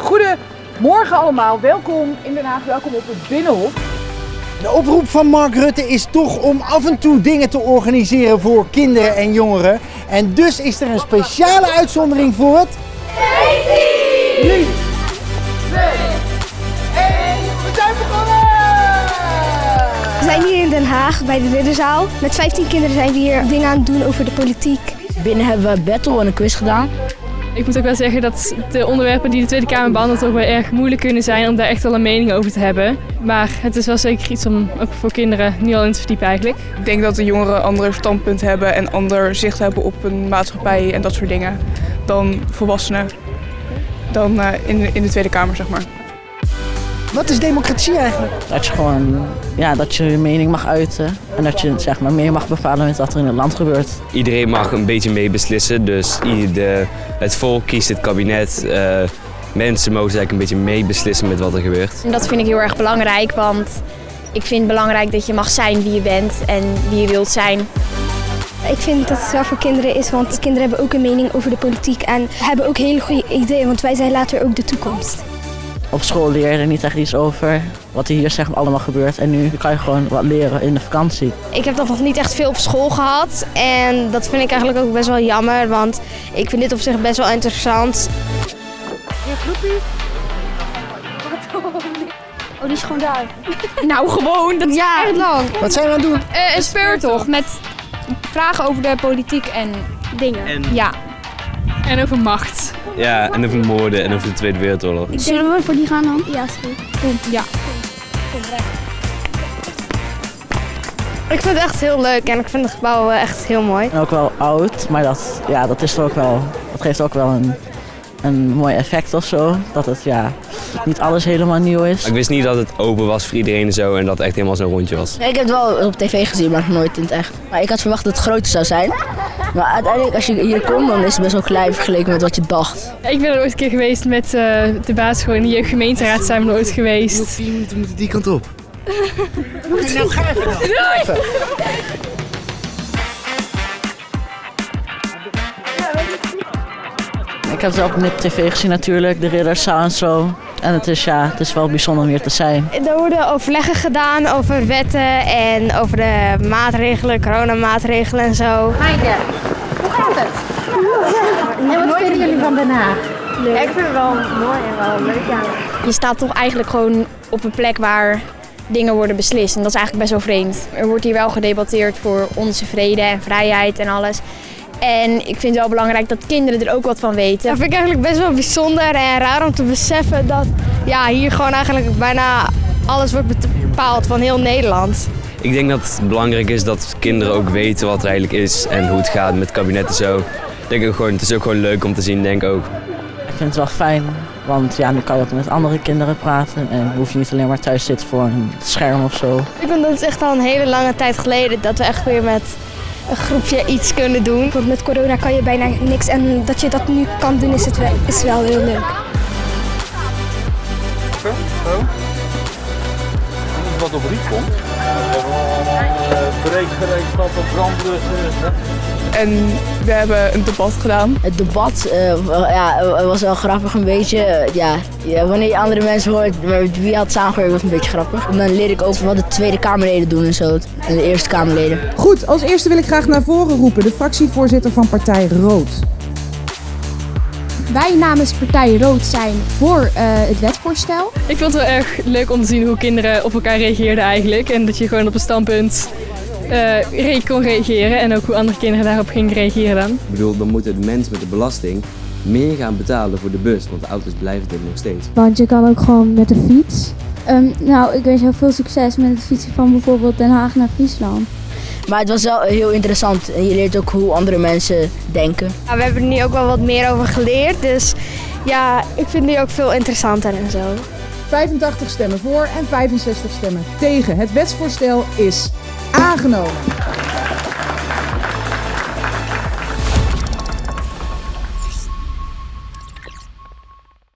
Goedemorgen allemaal, welkom in Den Haag, welkom op het Binnenhof. De oproep van Mark Rutte is toch om af en toe dingen te organiseren voor kinderen en jongeren. En dus is er een speciale uitzondering voor het... 3, 2, 1, we zijn begonnen! We zijn hier in Den Haag bij de Ridderzaal. Met 15 kinderen zijn we hier dingen aan het doen over de politiek. Binnen hebben we battle en een quiz gedaan. Ik moet ook wel zeggen dat de onderwerpen die de Tweede Kamer behandelt ook wel erg moeilijk kunnen zijn om daar echt wel een mening over te hebben. Maar het is wel zeker iets om ook voor kinderen nu al in te verdiepen eigenlijk. Ik denk dat de jongeren een ander standpunt hebben en ander zicht hebben op een maatschappij en dat soort dingen dan volwassenen. Dan eh, in, in de Tweede Kamer, zeg maar. Wat is democratie eigenlijk? Dat je gewoon, ja, dat je je mening mag uiten. En dat je zeg maar meer mag bepalen met wat er in het land gebeurt. Iedereen mag een beetje meebeslissen, dus de, het volk kiest het kabinet. eh, mensen mogen eigenlijk een beetje meebeslissen met wat er gebeurt. En dat vind ik heel erg belangrijk, want ik vind het belangrijk dat je mag zijn wie je bent en wie je wilt zijn. Ik vind dat het wel voor kinderen is, want kinderen hebben ook een mening over de politiek en hebben ook hele goede ideeën, want wij zijn later ook de toekomst. Op school leer je er niet echt iets over wat er hier zeg maar allemaal gebeurt. En nu kan je gewoon wat leren in de vakantie. Ik heb dat nog niet echt veel op school gehad en dat vind ik eigenlijk ook best wel jammer, want ik vind dit op zich best wel interessant. Oh, die is gewoon daar. Nou, gewoon, dat is Ja. echt lang. Wat zijn we aan het doen? een speurtocht met vragen over de politiek en Dingen. ja. En over macht. Ja, en over moorden en over de Tweede Wereldoorlog. Zullen we voor die gaan dan? Ja, sorry. Ja. Ik vind het echt heel leuk en ik vind het gebouw echt heel mooi. En ook wel oud, maar dat, ja, dat is er ook wel, dat geeft ook wel een, een mooi effect of zo. Dat het ja, niet alles helemaal nieuw is. Ik wist niet dat het open was voor iedereen en zo en dat het echt helemaal zo'n rondje was. ik heb het wel op tv gezien, maar nooit in het echt. Maar ik had verwacht dat het groter zou zijn. Maar uiteindelijk, als je hier komt, dan is het best wel klein vergeleken met wat je dacht. Ik ben er ooit een keer geweest met eh, de basisschool in de jeugdgemeenteraad zijn we er ooit geweest. vier minuten moeten die kant op. Ik heb het ook met tv gezien natuurlijk, de Ridderzaal en zo. En het is, ja, het is wel bijzonder om hier te zijn. Er worden overleggen gedaan over wetten en over de maatregelen, coronamaatregelen en zo. En wat vinden jullie van Den Haag? Ja, ik vind het wel mooi en wel leuk, ja. Je staat toch eigenlijk gewoon op een plek waar dingen worden beslist. En dat is eigenlijk best wel vreemd. Er wordt hier wel gedebatteerd voor onze vrede en vrijheid en alles. En ik vind het wel belangrijk dat kinderen er ook wat van weten. Dat vind ik eigenlijk best wel bijzonder en raar om te beseffen dat ja, hier gewoon eigenlijk bijna alles wordt bepaald van heel Nederland. Ik denk dat het belangrijk is dat kinderen ook weten wat er eigenlijk is en hoe het gaat met het kabinet en zo. Ik denk ook gewoon, het is ook gewoon leuk om te zien, denk ik ook. Ik vind het wel fijn, want ja, nu kan je ook met andere kinderen praten. En hoef je niet alleen maar thuis te zitten voor een scherm of zo. Ik vind dat het echt al een hele lange tijd geleden dat we echt weer met een groepje iets kunnen doen. Want met corona kan je bijna niks en dat je dat nu kan doen is, het wel, is wel heel leuk. Wat op riet komt. Breekgereedschappen, brandblussen. En we hebben een debat gedaan. Het debat eh, ja, was wel grappig een beetje. Eh, Ja, ja, wanneer je andere mensen hoort met wie had samengewerkt, was het een beetje grappig. En dan leer ik ook wat de Tweede Kamerleden doen en zo. En de Eerste Kamerleden. Goed, als eerste wil ik graag naar voren roepen de fractievoorzitter van Partij Rood. Wij namens Partij Rood zijn voor eh, het wetvoorstel. Ik vond het wel erg leuk om te zien hoe kinderen op elkaar reageerden eigenlijk. En dat je gewoon op een standpunt eh, re- kon reageren en ook hoe andere kinderen daarop gingen reageren dan. Ik bedoel, dan moet het mens met de belasting meer gaan betalen voor de bus, want de auto's blijven er nog steeds. Want je kan ook gewoon met de fiets. nou, ik wens jou veel succes met het fietsen van bijvoorbeeld Den Haag naar Friesland. Maar het was wel heel interessant. En je leert ook hoe andere mensen denken. Ja, we hebben er nu ook wel wat meer over geleerd, dus ja, ik vind die ook veel interessanter en zo. 85 stemmen voor en 65 stemmen tegen. Het wetsvoorstel is aangenomen.